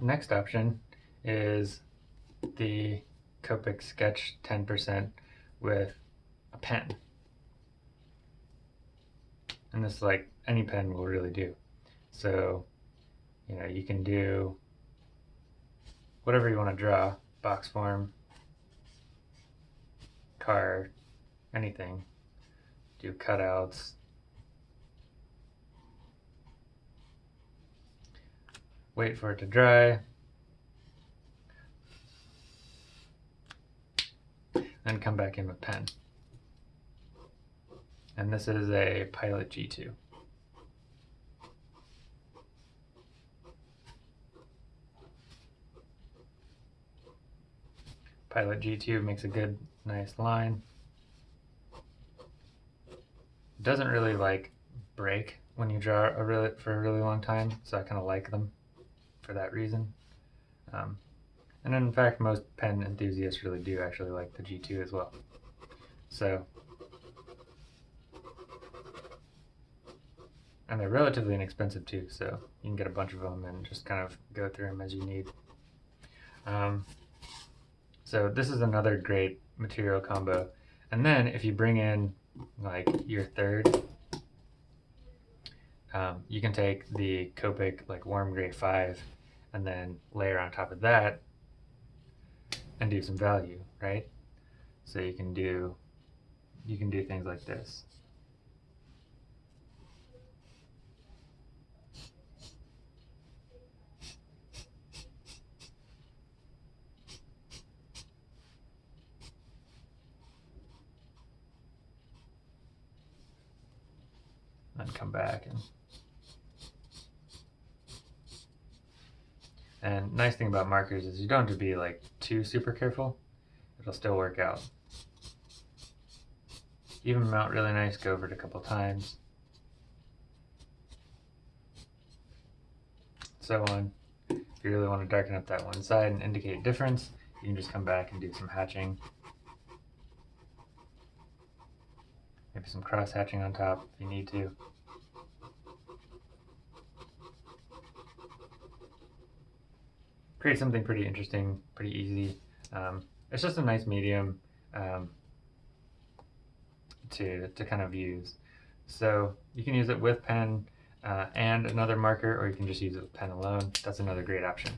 next option is the Copic Sketch 10% with a pen. And this like any pen will really do. So, you know, you can do whatever you want to draw, box form, car, anything. Do cutouts. Wait for it to dry. Then come back in with pen. And this is a Pilot G2. Pilot G2 makes a good, nice line. Doesn't really like break when you draw a really for a really long time, so I kind of like them for that reason. Um, and in fact, most pen enthusiasts really do actually like the G2 as well. So, and they're relatively inexpensive too, so you can get a bunch of them and just kind of go through them as you need. Um, so this is another great material combo. And then if you bring in like your third, um, you can take the Copic like warm gray 5 and then layer on top of that and do some value, right? So you can do you can do things like this. and come back and and nice thing about markers is you don't have to be like too super careful. It'll still work out. Even them out really nice go over it a couple times. So on. If you really want to darken up that one side and indicate difference you can just come back and do some hatching. Maybe some cross hatching on top if you need to create something pretty interesting, pretty easy. Um, it's just a nice medium um, to, to kind of use. So you can use it with pen uh, and another marker, or you can just use it with pen alone. That's another great option.